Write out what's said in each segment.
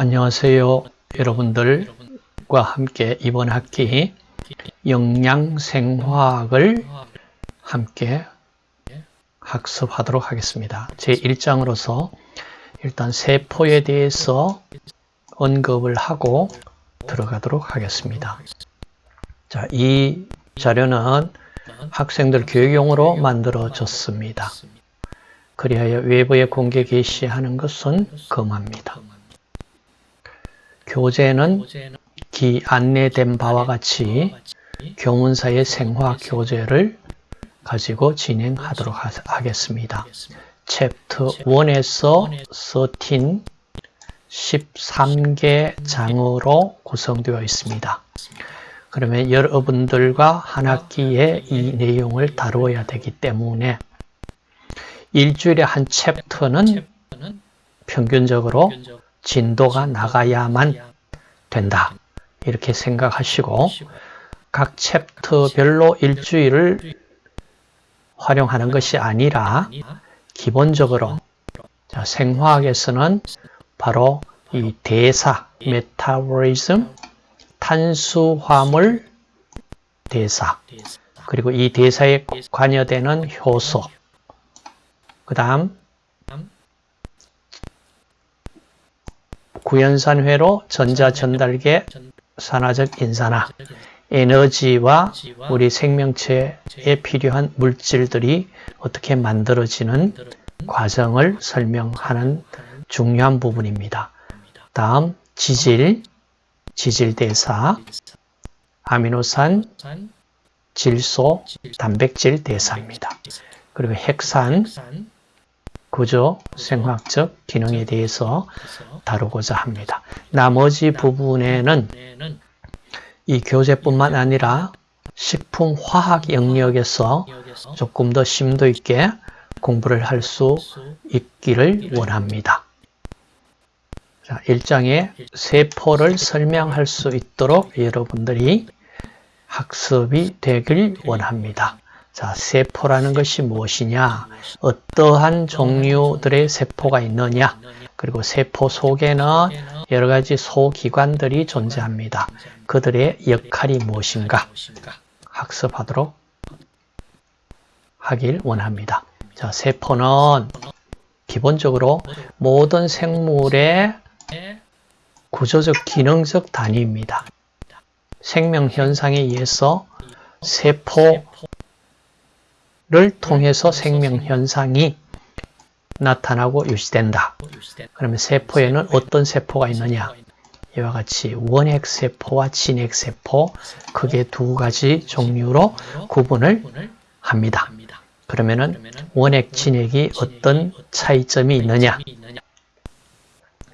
안녕하세요. 여러분들과 함께 이번 학기 영양생화학을 함께 학습하도록 하겠습니다. 제 1장으로서 일단 세포에 대해서 언급을 하고 들어가도록 하겠습니다. 자, 이 자료는 학생들 교육용으로 만들어졌습니다. 그리하여 외부에 공개 게시하는 것은 금합니다. 교재는 기 안내된 바와 같이 교문사의 생화 교재를 가지고 진행하도록 하겠습니다. 챕터 1에서 13, 13개 장으로 구성되어 있습니다. 그러면 여러분들과 한 학기에 이 내용을 다루어야 되기 때문에 일주일에 한 챕터는 평균적으로 진도가 나가야만 된다. 이렇게 생각하시고 각 챕터별로 일주일을 활용하는 것이 아니라 기본적으로 자, 생화학에서는 바로 이 대사, 메타보리즘, 탄수화물 대사, 그리고 이 대사에 관여되는 효소, 그 다음 구연산회로 전자전달계 산화적 인산화, 에너지와 우리 생명체에 필요한 물질들이 어떻게 만들어지는 과정을 설명하는 중요한 부분입니다. 다음 지질, 지질대사, 아미노산, 질소, 단백질 대사입니다. 그리고 핵산, 구조, 생화학적 기능에 대해서 다루고자 합니다. 나머지 부분에는 이 교재뿐만 아니라 식품화학 영역에서 조금 더 심도 있게 공부를 할 수 있기를 원합니다. 자, 1장에 세포를 설명할 수 있도록 여러분들이 학습이 되길 원합니다. 자, 세포라는 것이 무엇이냐? 어떠한 종류들의 세포가 있느냐? 그리고 세포 속에는 여러 가지 소기관들이 존재합니다. 그들의 역할이 무엇인가? 학습하도록 하길 원합니다. 자, 세포는 기본적으로 모든 생물의 구조적 기능적 단위입니다. 생명 현상에 의해서 세포 를 통해서 생명 현상이 나타나고 유지된다. 그러면 세포에는 어떤 세포가 있느냐? 이와 같이 원핵세포와 진핵세포 크게 두 가지 종류로 구분을 합니다. 그러면은 원핵, 진핵이 어떤 차이점이 있느냐?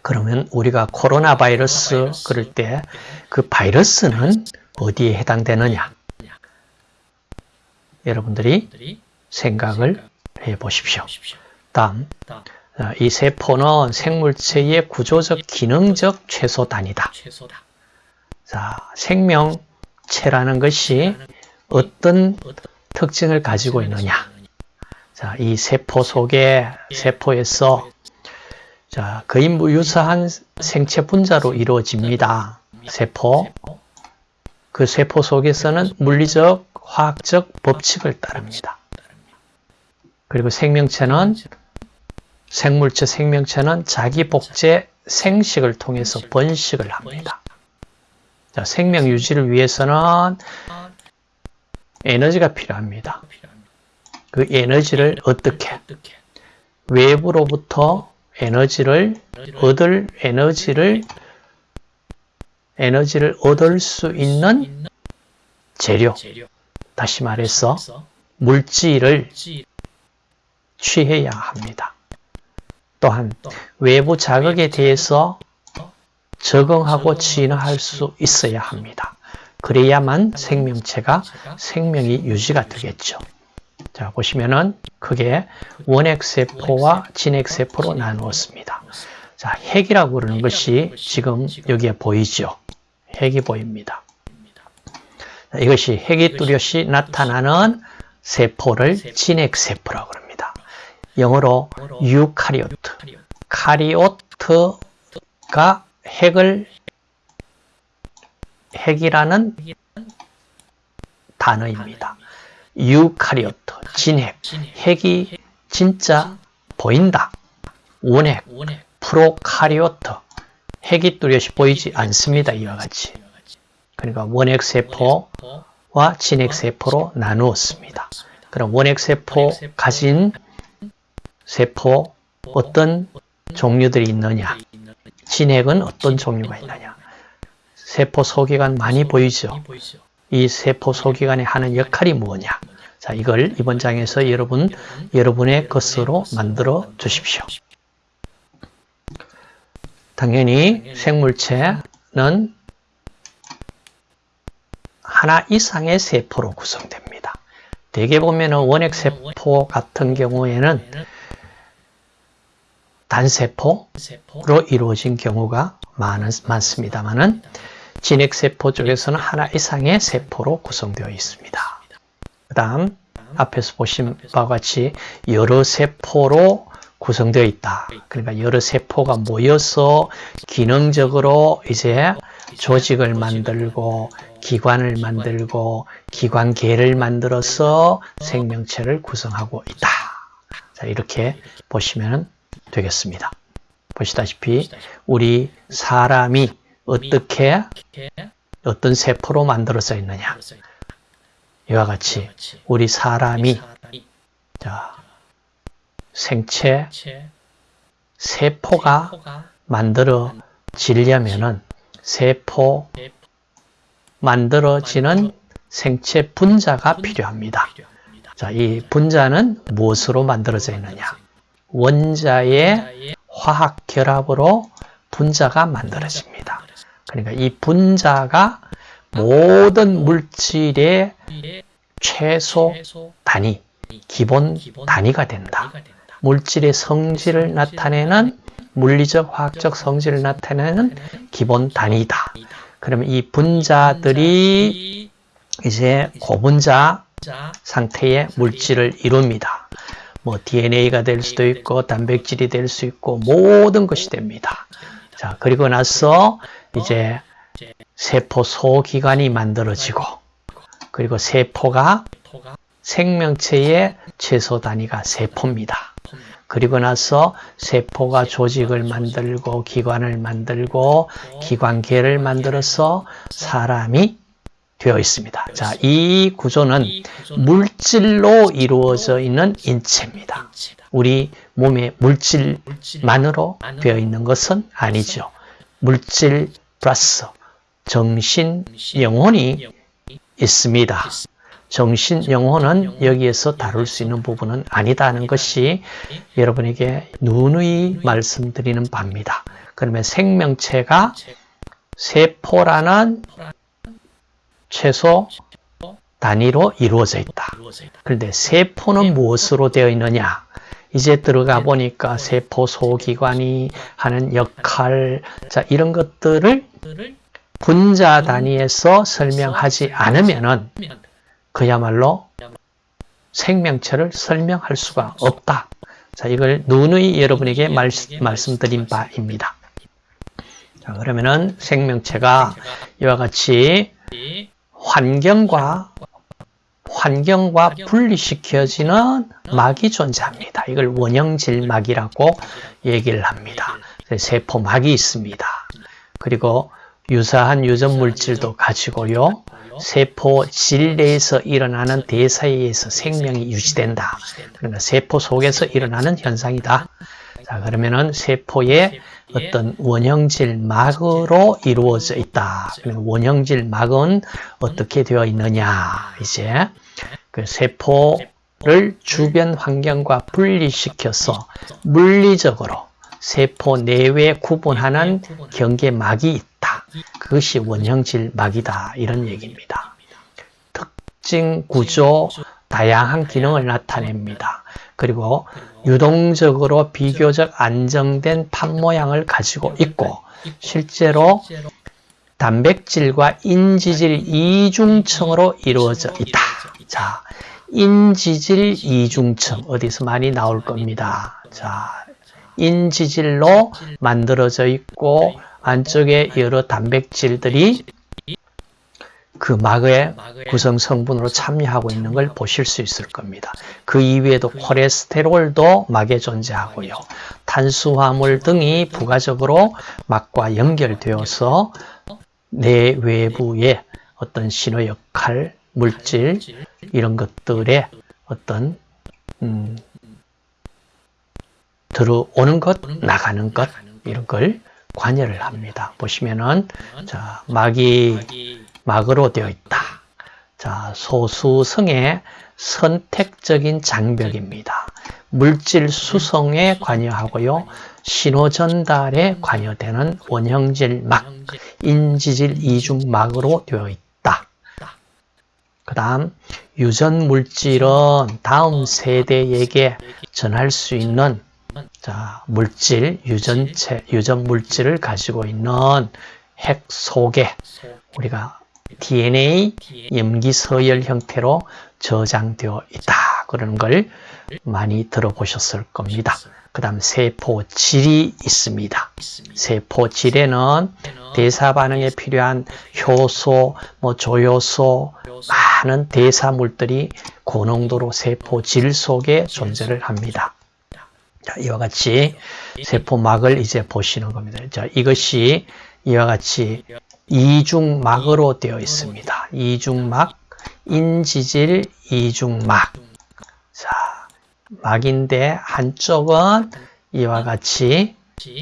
그러면 우리가 코로나 바이러스 그럴 때 그 바이러스는 어디에 해당되느냐? 여러분들이 생각을 해 보십시오. 다음, 이 세포는 생물체의 구조적 기능적 최소 단위다. 자, 생명체라는 것이 어떤 특징을 가지고 있느냐? 자, 이 세포 속에 세포에서 자, 거의 무유사한 생체 분자로 이루어집니다. 세포. 그 세포 속에서는 물리적, 화학적 법칙을 따릅니다. 그리고 생명체는 생물체 생명체는 자기 복제 생식을 통해서 번식을 합니다. 자, 생명 유지를 위해서는 에너지가 필요합니다. 그 에너지를 어떻게? 외부로부터 에너지를 얻을 에너지를 에너지를 얻을 수 있는 재료. 다시 말해서 물질을 취해야 합니다. 또한 외부 자극에 대해서 적응하고 진화할 수 있어야 합니다. 그래야만 생명체가 생명이 유지가 되겠죠. 자 보시면은 크게 원핵세포와 진핵세포로 나누었습니다. 자 핵이라고 그러는 것이 지금 여기에 보이죠. 핵이 보입니다. 자, 이것이 핵이 뚜렷이 나타나는 세포를 진핵세포라고 합니다. 영어로 eukaryote. karyote가 핵을 핵이라는 단어입니다. eukaryote, 진핵, 핵이 진짜 보인다. 원핵, prokaryote, 핵이 뚜렷이 보이지 않습니다. 이와 같이. 그러니까 원핵 세포와 진핵 세포로 나누었습니다. 그럼 원핵 세포 가진 세포 어떤 종류들이 있느냐? 진핵은 어떤 종류가 있느냐? 세포 소기관 많이 보이죠? 이 세포 소기관이 하는 역할이 뭐냐? 자, 이걸 이번 장에서 여러분, 여러분의 것으로 만들어 주십시오. 당연히 생물체는 하나 이상의 세포로 구성됩니다. 대개 보면 원핵 세포 같은 경우에는 단세포로 이루어진 경우가 많, 많습니다만은 진핵세포 쪽에서는 하나 이상의 세포로 구성되어 있습니다. 그 다음 앞에서 보신 바와 같이 여러 세포로 구성되어 있다. 그러니까 여러 세포가 모여서 기능적으로 이제 조직을 만들고 기관을 만들고 기관계를 만들어서 생명체를 구성하고 있다. 자, 이렇게 보시면 되겠습니다. 보시다시피 우리 사람이 어떻게 어떤 세포로 만들어져 있느냐. 이와 같이 우리 사람이 자, 생체 세포가 만들어지려면은 세포 만들어지는 생체 분자가 필요합니다. 자, 이 분자는 무엇으로 만들어져 있느냐? 원자의 화학 결합으로 분자가 만들어집니다. 그러니까 이 분자가 모든 물질의 최소 단위, 기본 단위가 된다. 물질의 성질을 나타내는 물리적, 화학적 성질을 나타내는 기본 단위다. 그러면 이 분자들이 이제 고분자 상태의 물질을 이룹니다. 뭐 DNA가 될 수도 있고 단백질이 될 수 있고 모든 것이 됩니다. 자, 그리고 나서 이제 세포 소기관이 만들어지고 그리고 세포가 생명체의 최소 단위가 세포입니다. 그리고 나서 세포가 조직을 만들고 기관을 만들고 기관계를 만들어서 사람이 되어 있습니다. 자, 이 구조는 물질로 이루어져 있는 인체입니다. 우리 몸의 물질만으로 되어 있는 것은 아니죠. 물질 플러스 정신, 영혼이 있습니다. 정신, 영혼은 여기에서 다룰 수 있는 부분은 아니다는 것이 여러분에게 누누이 말씀드리는 바입니다. 그러면 생명체가 세포라는 최소 단위로 이루어져 있다. 그런데 세포는 무엇으로 되어 있느냐? 이제 들어가 보니까 세포 소기관이 하는 역할, 자, 이런 것들을 분자 단위에서 설명하지 않으면은 그야말로 생명체를 설명할 수가 없다. 자, 이걸 누누이 여러분에게 말, 말씀드린 바입니다. 자, 그러면은 생명체가 이와 같이 환경과 환경과 분리시켜지는 막이 존재합니다. 이걸 원형질 막이라고 얘기를 합니다. 세포막이 있습니다. 그리고 유사한 유전 물질도 가지고요. 세포 질 내에서 일어나는 대사에 의해서 생명이 유지된다. 그러니까 세포 속에서 일어나는 현상이다. 자, 그러면은 세포의 어떤 원형질 막으로 이루어져 있다. 원형질 막은 어떻게 되어 있느냐. 이제 그 세포를 주변 환경과 분리시켜서 물리적으로 세포 내외 구분하는 경계막이 있다. 그것이 원형질 막이다. 이런 얘기입니다. 특징, 구조, 다양한 기능을 나타냅니다. 그리고 유동적으로 비교적 안정된 판 모양을 가지고 있고 실제로 단백질과 인지질 이중층으로 이루어져 있다. 자, 인지질 이중층 어디서 많이 나올 겁니다. 자, 인지질로 만들어져 있고 안쪽에 여러 단백질들이 그 막의 구성 성분으로 참여하고 있는 걸 보실 수 있을 겁니다. 그 이외에도 콜레스테롤도 막에 존재하고요. 탄수화물 등이 부가적으로 막과 연결되어서 내 외부의 어떤 신호 역할, 물질 이런 것들의 어떤 음, 들어오는 것, 나가는 것 이런 걸 관여를 합니다. 보시면은 자 막이 막으로 되어 있다. 자 소수성의 선택적인 장벽입니다. 물질 수송에 관여하고요. 신호 전달에 관여되는 원형질 막, 인지질 이중막으로 되어 있다. 그 다음 유전 물질은 다음 세대에게 전할 수 있는 자, 물질, 유전체, 유전 물질을 가지고 있는 핵 속에 우리가 DNA 염기 서열 형태로 저장되어 있다. 그런 걸 많이 들어보셨을 겁니다. 그 다음 세포질이 있습니다. 세포질에는 대사 반응에 필요한 효소, 뭐 조효소, 많은 대사물들이 고농도로 세포질 속에 존재를 합니다. 자, 이와 같이 세포막을 이제 보시는 겁니다. 자, 이것이 이와 같이 이중막으로 되어 있습니다. 이중막, 인지질 이중막. 자, 막인데 한쪽은 이와 같이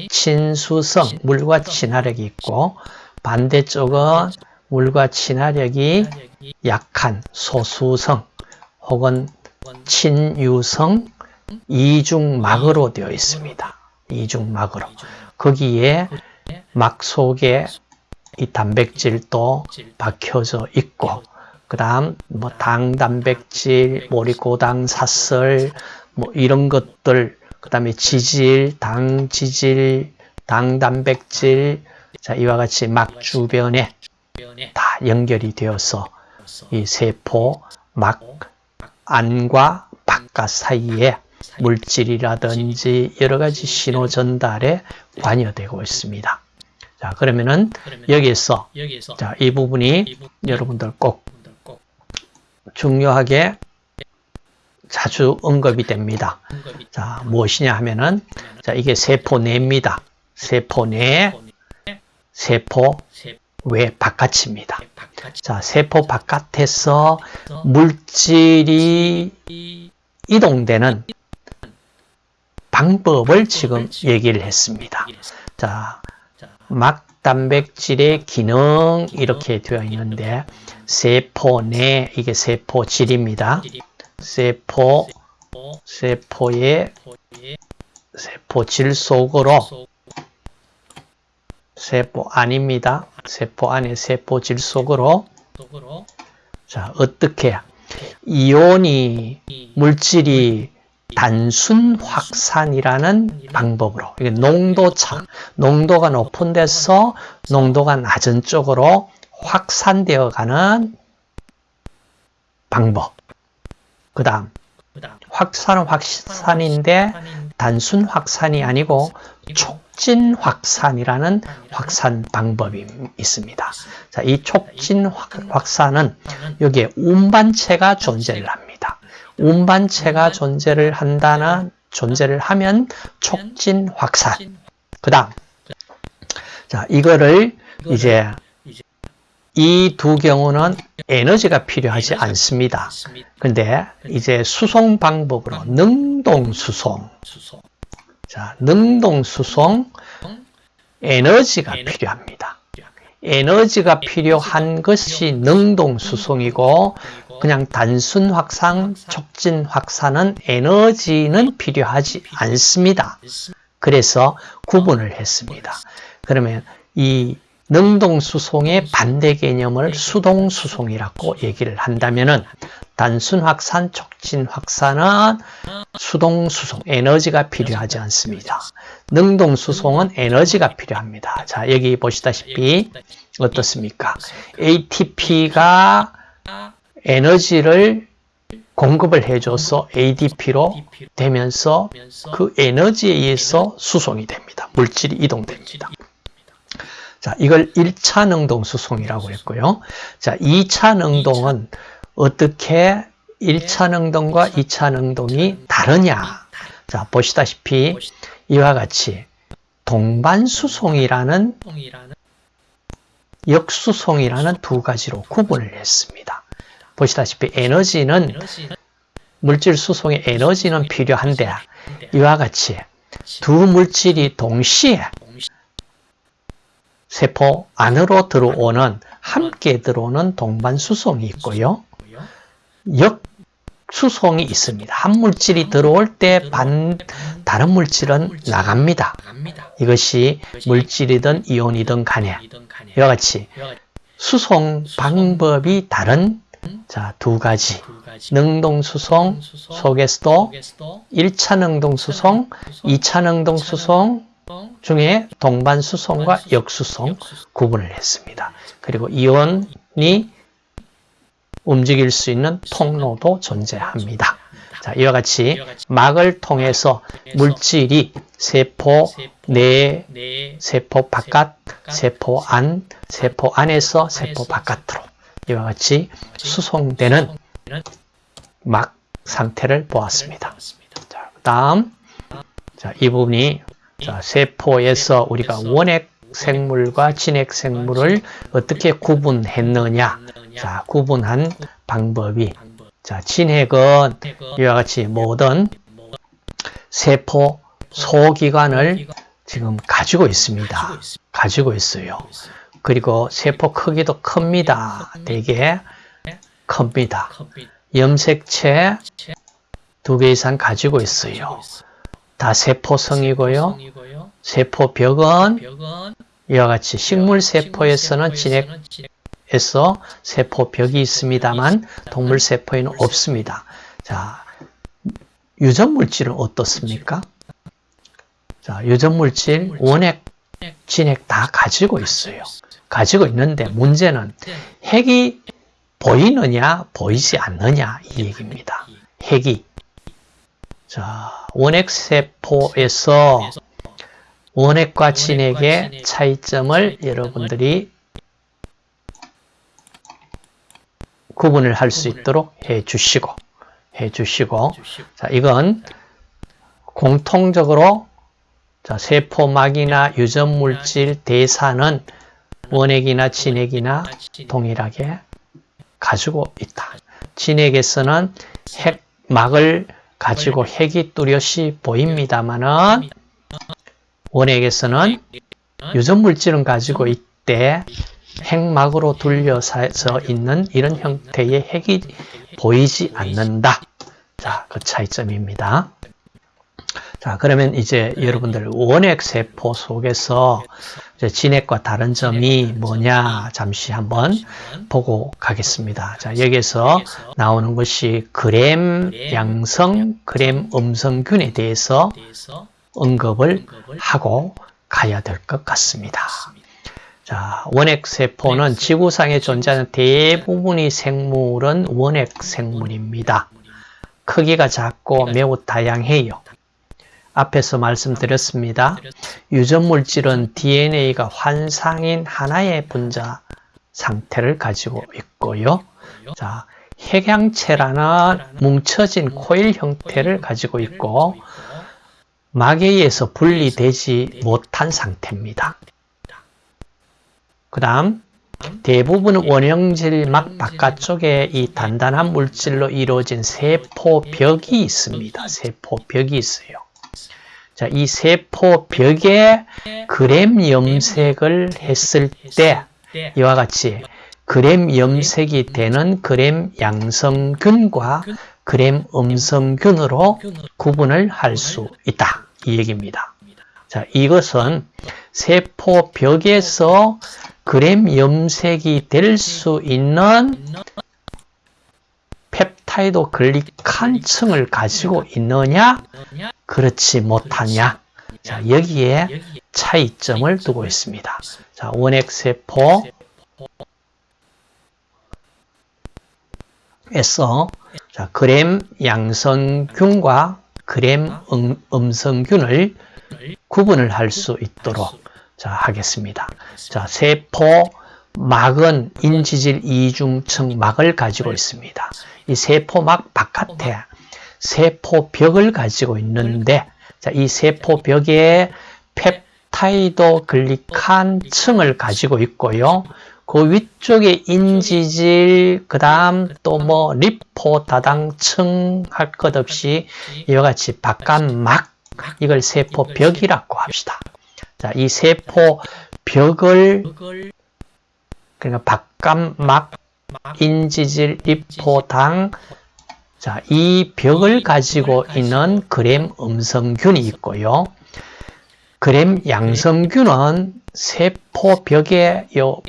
친수성, 물과 친화력이 있고 반대쪽은 물과 친화력이 약한 소수성 혹은 친유성 이중막으로 되어 있습니다. 이중막으로. 거기에 막 속에 이 단백질도 박혀져 있고 그 다음 뭐 당 단백질, 모리고당, 사설 뭐 이런 것들 그 다음에 지질, 당 지질, 당 단백질. 자 이와 같이 막 주변에 다 연결이 되어서 이 세포 막 안과 바깥 사이에 물질이라든지 여러 가지 신호 전달에 관여되고 있습니다. 자, 그러면은 여기서 자, 이 부분이 여러분들 꼭 중요하게 자주 언급이 됩니다. 자, 무엇이냐 하면은 자, 이게 세포 내입니다. 세포 내, 세포 외 바깥입니다. 자, 세포 바깥에서 물질이 이동되는 방법을 지금 얘기를 했습니다. 자, 막 단백질의 기능 이렇게 되어 있는데 세포 내 이게 세포질입니다. 세포 세포의 세포질 속으로 세포 안입니다. 세포 안에 세포질 속으로 자 어떻게 이온이 물질이 단순 확산이라는 방법으로 이게 농도차, 농도가 높은 데서 농도가 낮은 쪽으로 확산되어 가는 방법. 그 다음 확산은 확산인데 단순 확산이 아니고 촉진 확산이라는 확산 방법이 있습니다. 자, 이 촉진 확 산은 여기에 운반체가 존재를 합니다. 운반체가 존재를 한다나 존재를 하면 촉진 확산. 그 다음. 자, 이거를 이제 이 두 경우는 에너지가 필요하지 않습니다. 근데 이제 수송 방법으로 능동 수송. 자, 능동 수송 에너지가 필요합니다. 에너지가 필요한 것이 능동 수송이고 그냥 단순 확산, 촉진 확산은 에너지는 필요하지 않습니다. 그래서 구분을 했습니다. 그러면 이 능동수송의 반대 개념을 수동수송이라고 얘기를 한다면 은 단순 확산, 촉진 확산은 수동수송, 에너지가 필요하지 않습니다. 능동수송은 에너지가 필요합니다. 자, 여기 보시다시피 어떻습니까? ATP가 에너지를 공급을 해줘서 ADP로 되면서 그 에너지에 의해서 수송이 됩니다. 물질이 이동됩니다. 자, 이걸 1차 능동 수송이라고 했고요. 자, 2차 능동은 어떻게 1차 능동과 2차 능동이 다르냐? 자, 보시다시피 이와 같이 동반 수송이라는 역수송이라는 두 가지로 구분을 했습니다. 보시다시피 에너지는 물질 수송의 에너지는 필요한데 이와 같이 두 물질이 동시에 세포 안으로 들어오는 함께 들어오는 동반수송이 있고요. 역수송이 있습니다. 한 물질이 들어올 때 반, 다른 물질은 나갑니다. 이것이 물질이든 이온이든 간에 이와 같이 수송 방법이 다른 자, 두 가지 능동수송 속에서도 1차 능동수송, 2차 능동수송 중에 동반수송과 역수송 구분을 했습니다. 그리고 이온이 움직일 수 있는 통로도 존재합니다. 자, 이와 같이 막을 통해서 물질이 세포 내, 세포 바깥, 세포 안, 세포 안에서 세포 바깥으로 이와 같이 수송되는 막 상태를 보았습니다. 자, 다음 자, 이 부분이 자, 세포에서 우리가 원핵 생물과 진핵 생물을 어떻게 구분했느냐 자, 구분한 방법이 자, 진핵은 이와 같이 모든 세포 소기관을 지금 가지고 있습니다. 가지고 있어요. 그리고 세포 크기도 큽니다. 되게 큽니다. 염색체 두 개 이상 가지고 있어요. 다 세포성이고요. 세포벽은 이와 같이 식물세포에서는 진핵에서 세포벽이 있습니다만 동물세포에는 없습니다. 자, 유전물질은 어떻습니까? 자, 유전물질, 원핵, 진핵 다 가지고 있어요. 가지고 있는데 문제는 핵이 보이느냐, 보이지 않느냐 이 얘기입니다. 핵이 자, 원핵세포에서 원핵과 진핵의 차이점을 여러분들이 구분을 할 수 있도록 해 주시고 해 주시고. 자, 이건 공통적으로 자, 세포막이나 유전물질 대사는 원핵이나 진핵이나 동일하게 가지고 있다. 진핵에서는 핵막을 가지고 핵이 뚜렷이 보입니다만은 원핵에서는 유전물질은 가지고 있대 핵막으로 둘려서 있는 이런 형태의 핵이 보이지 않는다. 자, 그 차이점입니다. 자, 그러면 이제 여러분들 원핵 세포 속에서 진핵과 다른 점이 뭐냐 잠시 한번 보고 가겠습니다. 자, 여기서 나오는 것이 그램 양성, 그램 음성균에 대해서 언급을 하고 가야 될 것 같습니다. 자, 원핵 세포는 지구상에 존재하는 대부분의 생물은 원핵 생물입니다. 크기가 작고 매우 다양해요. 앞에서 말씀드렸습니다. 유전물질은 DNA가 환상인 하나의 분자 상태를 가지고 있고요. 자, 핵양체라는 뭉쳐진 코일 형태를 가지고 있고 의해서 분리되지 못한 상태입니다. 그 다음 대부분 원형질 막 바깥쪽에 이 단단한 물질로 이루어진 세포벽이 있습니다. 세포벽이 있어요. 자, 이 세포 벽에 그램 염색을 했을 때 이와 같이 그램 염색이 되는 그램 양성균과 그램 음성균으로 구분을 할 수 있다. 이 얘기입니다. 자, 이것은 세포 벽에서 그램 염색이 될 수 있는 peptidoglycan 층을 가지고 있느냐? 그렇지 못하냐? 자, 여기에 차이점을 두고 있습니다. 자, 원핵세포 에서 자, 그램 양성균과 그램 음, 음성균을 구분을 할 수 있도록 자, 하겠습니다. 자, 세포 막은 인지질 이중층 막을 가지고 있습니다. 이 세포막 바깥에 세포벽을 가지고 있는데 자, 이 세포벽에 peptidoglycan 층을 가지고 있고요. 그 위쪽에 인지질, 그 다음 또 뭐 리포 다당층 할 것 없이 이와 같이 바깥막 이걸 세포벽이라고 합시다. 자, 이 세포벽을 그러니까 바깥막 인지질 리포당 자, 이 벽을 가지고 있는 그램 음성균이 있고요. 그램 양성균은 세포벽에 요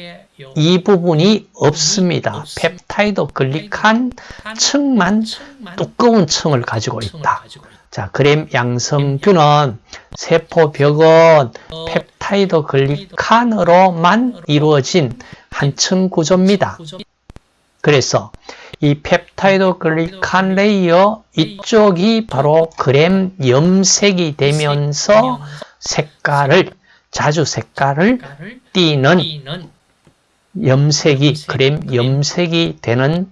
이 부분이 없습니다. peptidoglycan 층만 두꺼운 층을 가지고 있다. 자, 그램 양성균은 세포벽은 peptidoglycan으로만 이루어진 한 층 구조입니다. 그래서 이 peptidoglycan layer 이쪽이 바로 그램 염색이 되면서 색깔을 자주 색깔을 띠는 염색이 그램 염색이 되는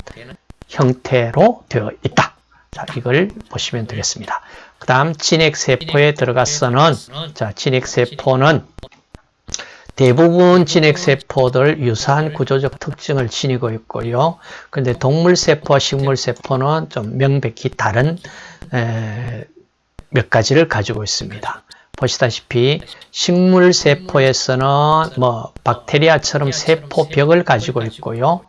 형태로 되어 있다. 자, 이걸 보시면 되겠습니다. 그 다음 진핵세포에 들어가서는 자, 진핵세포는 대부분 진핵세포들 유사한 구조적 특징을 지니고 있고요. 근데 동물세포와 식물세포는 좀 명백히 다른 에, 몇 가지를 가지고 있습니다. 보시다시피 식물세포에서는 뭐 박테리아처럼 세포벽을 가지고 있고요.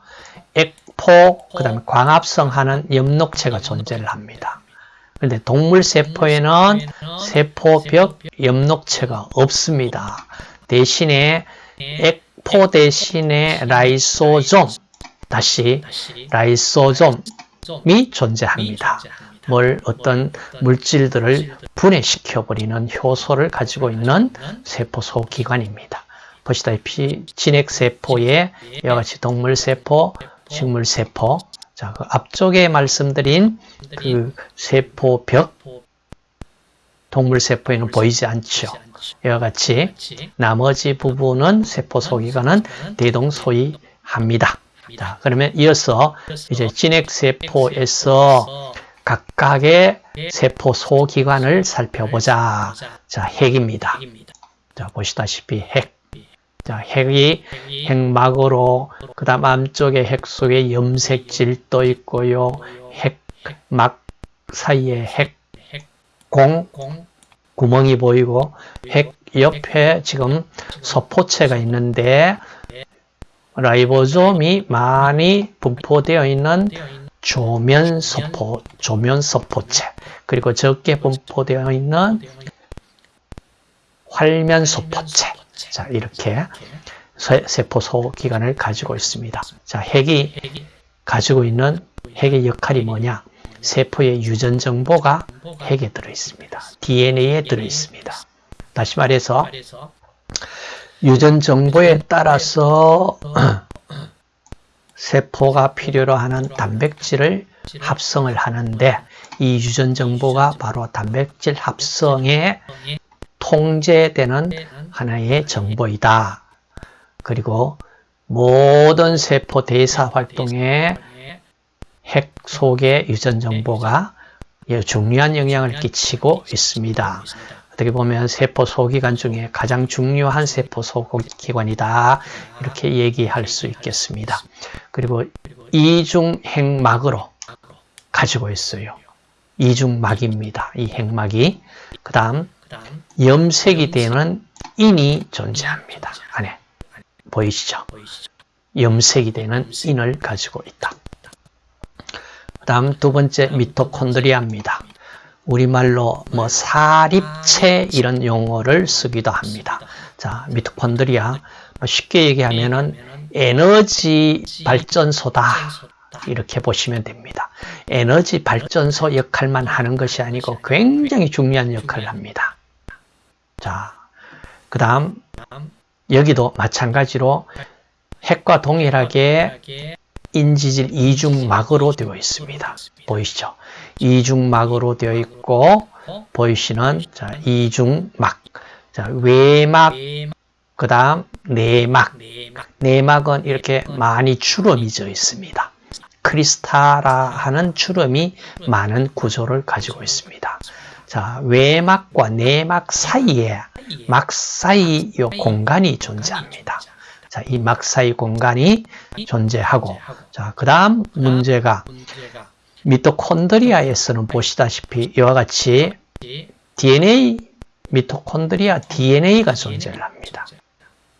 액포, 그 다음에 광합성 하는 엽록체가 존재를 합니다. 그런데 동물세포에는 세포벽 엽록체가 없습니다. 대신에 액포 대신에 라이소좀, 다시 라이소좀이 존재합니다. 뭘 어떤 물질들을 분해시켜버리는 효소를 가지고 있는 세포소 기관입니다. 보시다시피 진핵세포에 이와 같이 동물세포, 식물세포, 자, 그 앞쪽에 말씀드린 그 세포벽, 동물세포에는 보이지 않죠. 이와 같이 나머지 부분은 세포소 기관은 대동소이합니다. 자, 그러면 이어서 이제 진핵세포에서 각각의 세포 소기관을 살펴보자. 자, 핵입니다. 자, 보시다시피 핵. 자, 핵이 핵막으로 그 다음 안쪽에 핵 속에 염색질도 있고요. 핵막 사이에 핵 공 구멍이 보이고 핵 옆에 지금 소포체가 있는데 라이보솜이 많이 분포되어 있는 조면서포, 조면서포체. 그리고 적게 분포되어 있는 활면서포체. 자 이렇게 세포 소 기관을 가지고 있습니다. 자 핵이 가지고 있는 핵의 역할이 뭐냐? 세포의 유전 정보가 핵에 들어 있습니다. DNA에 들어 있습니다. 다시 말해서 유전 정보에 따라서 세포가 필요로 하는 단백질을 합성을 하는데 이 유전 정보가 바로 단백질 합성에 통제되는 하나의 정보이다. 그리고 모든 세포 대사 활동에 핵 속의 유전 정보가 중요한 영향을 끼치고 있습니다. 어떻게 보면 세포 소기관 중에 가장 중요한 세포 소기관이다. 이렇게 얘기할 수 있겠습니다. 그리고 이중 핵막으로 가지고 있어요. 이중막입니다. 이 핵막이. 그 다음 염색이 되는 인이 존재합니다. 안에 보이시죠? 염색이 되는 인을 가지고 있다. 그 다음 두 번째 미토콘드리아입니다. 우리말로 뭐 사립체 이런 용어를 쓰기도 합니다. 자, 미토콘드리아 뭐 쉽게 얘기하면은 에너지 발전소다 이렇게 보시면 됩니다. 에너지 발전소 역할만 하는 것이 아니고 굉장히 중요한 역할을 합니다. 자, 그 다음 여기도 마찬가지로 핵과 동일하게 인지질 이중막으로 되어 있습니다. 보이시죠? 이중막으로 되어 있고 보이시는 자, 이중막 자, 외막 그 다음 내막. 내막은 이렇게 많이 주름이 져 있습니다. 크리스탈라 하는 주름이 많은 구조를 가지고 있습니다. 자, 외막과 내막 사이에 막 사이 요 공간이 존재합니다. 자, 이 막 사이 공간이 존재하고 자, 그 다음 문제가 미토콘드리아에서는 보시다시피 이와 같이 DNA 미토콘드리아 DNA가 존재를 합니다.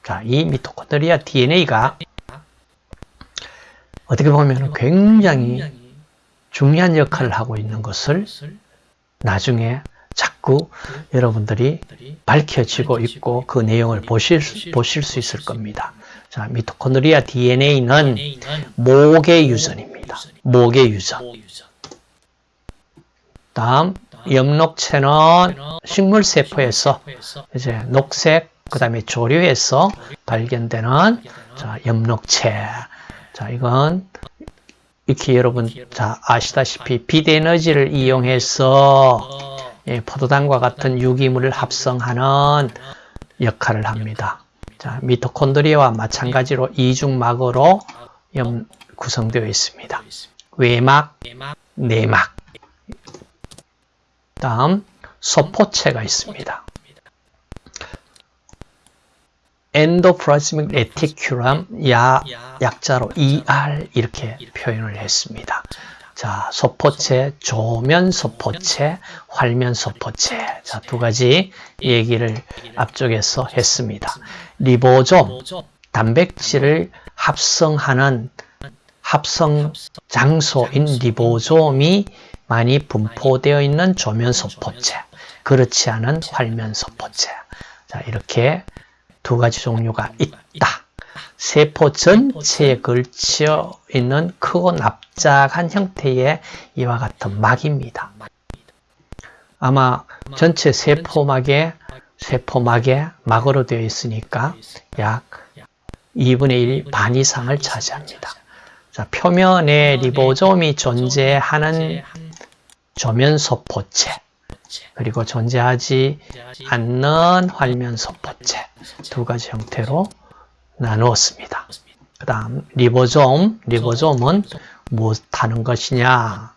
자, 이 미토콘드리아 DNA가 어떻게 보면 굉장히 중요한 역할을 하고 있는 것을 나중에 자꾸 여러분들이 밝혀지고 있고 그 내용을 보실, 보실 수 있을 겁니다. 자, 미토콘드리아 DNA는 목의 유전입니다. 목의 유전. 다음 엽록체는 식물 세포에서 이제 녹색 그 다음에 조류에서 발견되는 자, 엽록체. 자, 이건 이렇게 여러분 자 아시다시피 빛에너지를 이용해서 예, 포도당과 같은 유기물을 합성하는 역할을 합니다. 자, 미토콘드리아와 마찬가지로 이중막으로 구성되어 있습니다. 외막, 내막. 다음 소포체가 있습니다. endoplasmic reticulum 야 약자로 ER 이렇게 표현을 했습니다. 자, 소포체, 조면 소포체, 활면 소포체. 자, 두 가지 얘기를 앞쪽에서 했습니다. 리보좀, 단백질을 합성하는 합성 장소인 리보좀이 많이 분포되어 있는 조면 소포체. 그렇지 않은 활면 소포체. 자, 이렇게 두 가지 종류가 있다. 세포 전체에 걸쳐 있는 크고 납작한 형태의 이와 같은 막입니다. 아마 전체 세포막에 세포막에 막으로 되어 있으니까 약 2분의 1 반 이상을 차지합니다. 자, 표면에 리보좀이 존재하는 조면소포체 그리고 존재하지 않는 활면소포체. 두 가지 형태로 나누었습니다. 그 다음 리보솜, 리보솜은 무엇하는 것이냐?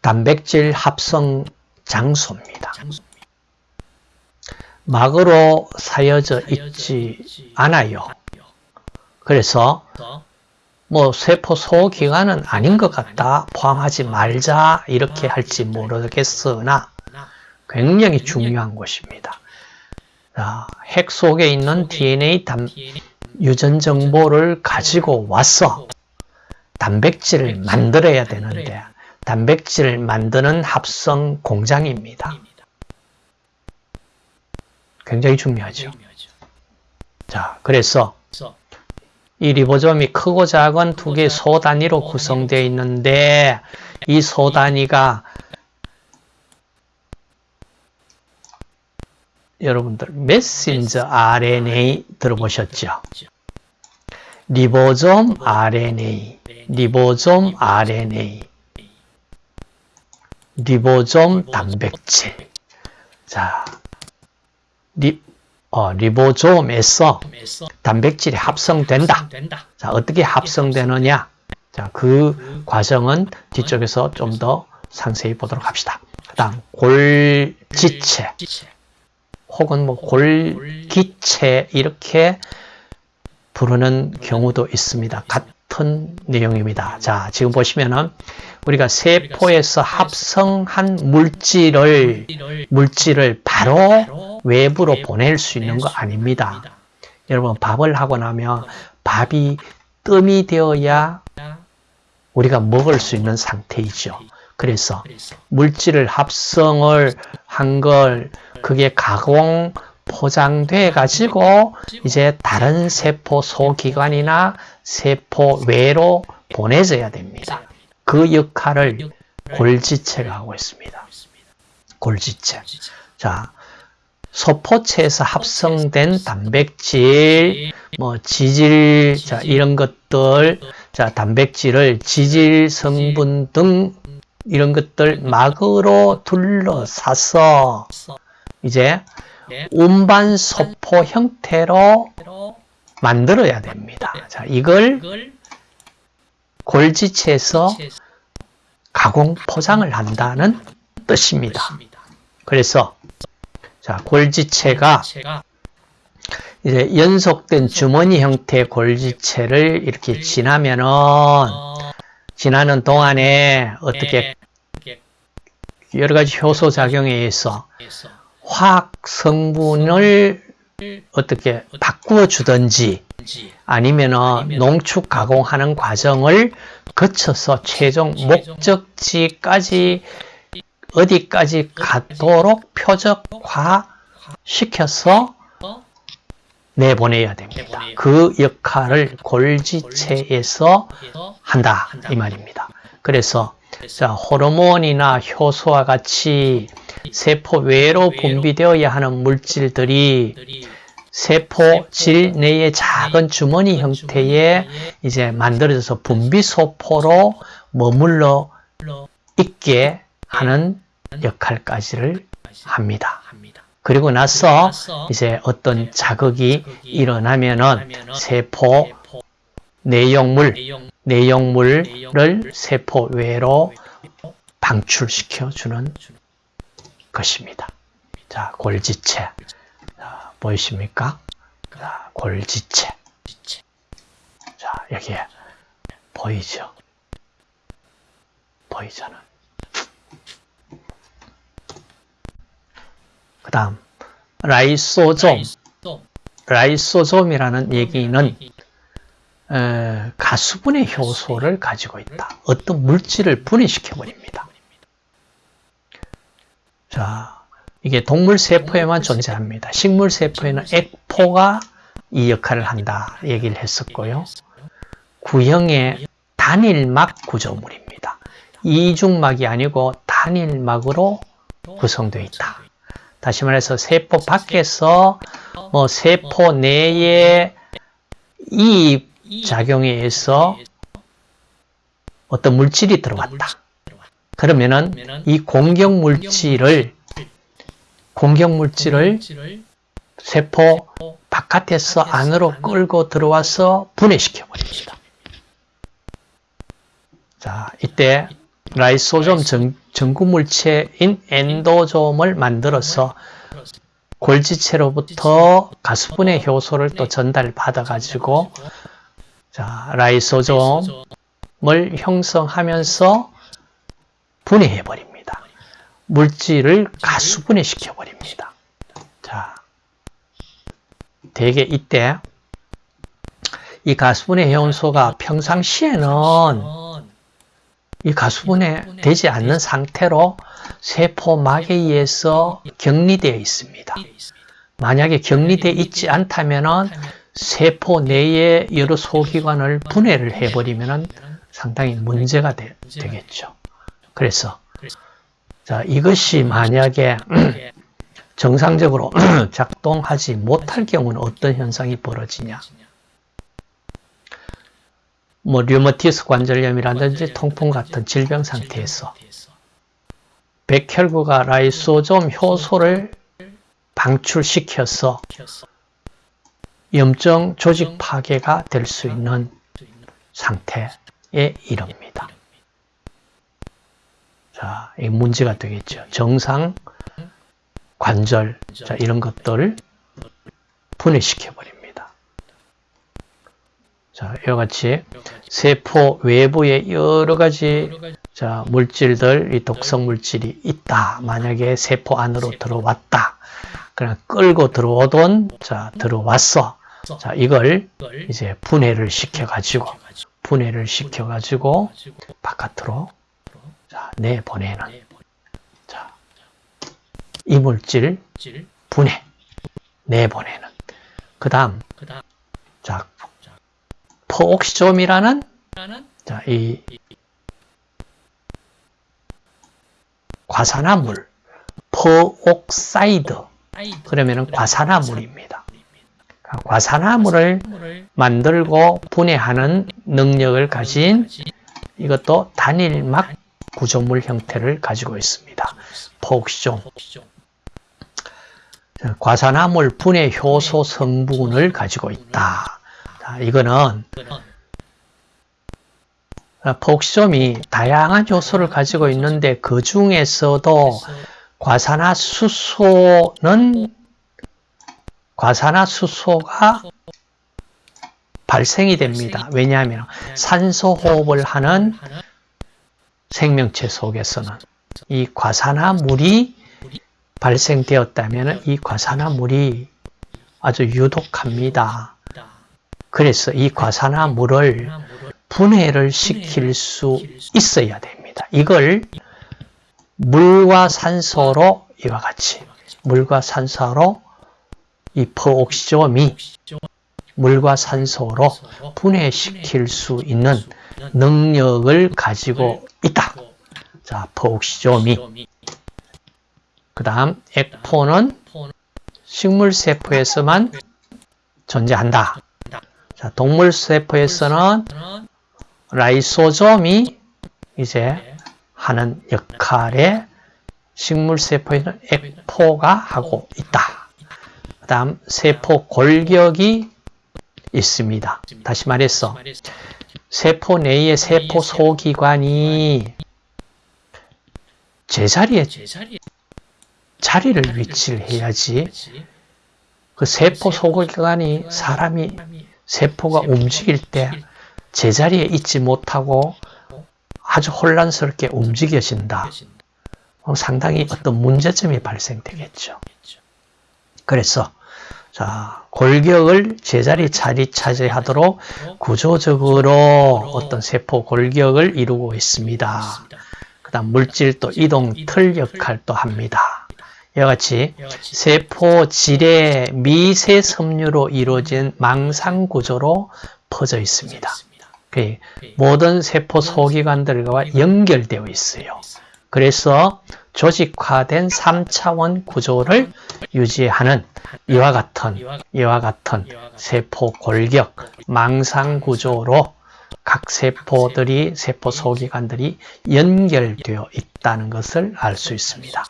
단백질 합성 장소입니다. 막으로 사여져 있지 않아요. 그래서 뭐 세포 소기관은 아닌 것 같다 포함하지 말자 이렇게 할지 모르겠으나 굉장히 중요한 것입니다. 자, 핵 속에 있는 DNA 단, 유전 정보를 가지고 와서 단백질을 만들어야 되는데 단백질을 만드는 합성 공장입니다. 굉장히 중요하죠. 자, 그래서 이 리보점이 크고 작은 두 개의 소 단위로 구성되어 있는데 이 소 단위가 여러분들 메신저 RNA 들어보셨죠? 리보솜 RNA, 리보솜 RNA, 리보솜 단백질. 자, 리, 어, 리보솜에서 단백질이 합성된다. 자, 어떻게 합성되느냐? 자, 그 과정은 뒤쪽에서 좀 더 상세히 보도록 합시다. 그 다음, 골지체. 혹은 뭐 골기체 이렇게 부르는 경우도 있습니다. 같은 내용입니다. 자, 지금 보시면은 우리가 세포에서 합성한 물질을 물질을 바로 외부로 보낼 수 있는 거 아닙니다. 여러분 밥을 하고 나면 밥이 뜸이 되어야 우리가 먹을 수 있는 상태이죠. 그래서 물질을 합성을 한 걸 그게 가공 포장돼 가지고 이제 다른 세포 소기관이나 세포 외로 보내져야 됩니다. 그 역할을 골지체가 하고 있습니다. 골지체. 자, 소포체에서 합성된 단백질, 뭐 지질, 자 이런 것들, 자 단백질을 지질 성분 등 이런 것들 막으로 둘러싸서 이제 운반 소포 형태로 만들어야 됩니다. 자, 이걸 골지체에서 가공 포장을 한다는 뜻입니다. 그래서 자, 골지체가 이제 연속된 주머니 형태의 골지체를 이렇게 지나면은 지나는 동안에 어떻게 여러 가지 효소 작용에 의해서 화학 성분을 어떻게 바꾸어 주든지 아니면은 농축 가공하는 과정을 거쳐서 최종 목적지까지 어디까지 가도록 표적화 시켜서 내보내야 됩니다. 그 역할을 골지체에서 한다 이 말입니다. 그래서 자, 호르몬이나 효소와 같이 세포 외로 분비되어야 하는 물질들이 세포 질 내의 작은 주머니 형태의 이제 만들어져서 분비소포로 머물러 있게 하는 역할까지를 합니다. 그리고 나서 이제 어떤 자극이 일어나면은 세포 내용물, 내용물을 세포 외로 방출시켜 주는 것입니다. 자, 골지체. 자, 보이십니까? 자, 골지체. 자, 여기에 보이죠? 보이잖아. 다음, 라이소좀. 라이소좀이라는 얘기는 에, 가수분해 효소를 가지고 있다. 어떤 물질을 분해시켜 버립니다. 자, 이게 동물 세포에만 존재합니다. 식물 세포에는 액포가 이 역할을 한다 얘기를 했었고요. 구형의 단일막 구조물입니다. 이중막이 아니고 단일막으로 구성되어 있다. 다시 말해서 세포 밖에서 뭐 세포 내에 이 작용에 의해서 어떤 물질이 들어왔다. 그러면은 이 공격 물질을 공격 물질을 세포 바깥에서 안으로 끌고 들어와서 분해시켜 버립니다. 자, 이때 라이소좀 전, 전구물체인 엔도좀을 만들어서 골지체로부터 가수분해 효소를 또 전달받아 가지고 자, 라이소좀을 형성하면서 분해해 버립니다. 물질을 가수분해 시켜 버립니다. 자, 대개 이때 이 가수분해 해온소가 평상시에는 이 가수분해 되지 않는 상태로 세포막에 의해서 격리되어 있습니다. 만약에 격리되어 있지 않다면 세포 내의 여러 소기관을 분해를 해버리면 상당히 문제가 되, 겠죠. 그래서 자 이것이 만약에 정상적으로 작동하지 못할 경우는 어떤 현상이 벌어지냐 뭐 류머티스 관절염이라든지 통풍 같은 질병 상태에서 백혈구가 라이소좀 효소를 방출시켜서 염증 조직 파괴가 될 수 있는 상태에 이릅니다. 자, 이 문제가 되겠죠. 정상 관절, 자, 이런 것들을 분해시켜 버립니다. 자, 이와 같이 세포 외부에 여러 가지 자, 물질들, 이 독성 물질이 있다. 만약에 세포 안으로 들어왔다. 그냥 끌고 들어오던, 자, 들어왔어. 자, 이걸 이제 분해를 시켜 가지고, 분해를 시켜 가지고, 바깥으로, 자, 내보내는. 자, 이물질 분해, 내보내는. 그 다음, 자, 포옥시좀이라는, 자, 이, 과산화물, peroxide, 그러면은 과산화물입니다. 과산화물을 만들고 분해하는 능력을 가진 이것도 단일막 구조물 형태를 가지고 있습니다. peroxisome. 과산화물 분해 효소 성분을 가지고 있다. 자, 이거는 복시점이 다양한 요소를 가지고 있는데 그 중에서도 과산화수소는 과산화수소가 발생이 됩니다. 왜냐하면 산소 호흡을 하는 생명체 속에서는 이 과산화물이 발생되었다면 이 과산화물이 아주 유독합니다. 그래서 이 과산화물을 분해를 시킬 수 있어야 됩니다. 이걸 물과 산소로 이와 같이 물과 산소로 이 퍼옥시점이 물과 산소로 분해시킬 수 있는 능력을 가지고 있다. 자, 퍼옥시점이 그 다음 액포는 식물세포에서만 존재한다. 자, 동물 세포에서는 라이소점이 이제 하는 역할에 식물 세포에는 액포가 하고 있다. 그 다음 세포 골격이 있습니다. 다시 말해서 세포 내의 세포 소기관이 제자리에 자리를 위치를 해야지 그 세포 소기관이 사람이 세포가 움직일 때 제자리에 있지 못하고 아주 혼란스럽게 움직여진다. 상당히 어떤 문제점이 발생되겠죠. 그래서 자 골격을 제자리 자리 차지하도록 구조적으로 어떤 세포 골격을 이루고 있습니다. 그 다음 물질도 이동 틀 역할도 합니다. 이와 같이 세포 질의 미세 섬유로 이루어진 망상 구조로 퍼져 있습니다. 그 모든 세포 소기관들과 연결되어 있어요. 그래서 조직화된 3차원 구조를 유지하는 이와 같은 이와 같은 세포 골격 망상 구조로 각 세포들이 세포 소기관들이 연결되어 있다는 것을 알 수 있습니다.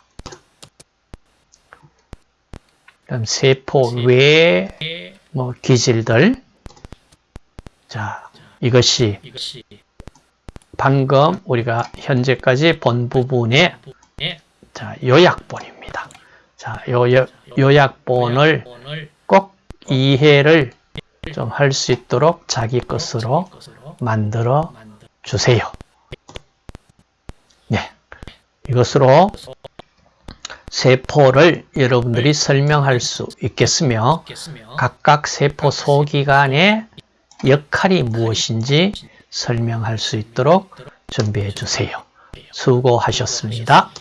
그럼 세포 외의 뭐 기질들 자 이것이 방금 우리가 현재까지 본 부분의 자, 요약본입니다. 자, 요, 요, 요약본을 꼭 이해를 좀 할 수 있도록 자기 것으로 만들어 주세요. 네. 이것으로 세포를 여러분들이 설명할 수 있겠으며 각각 세포 소기관의 역할이 무엇인지 설명할 수 있도록 준비해 주세요. 수고하셨습니다.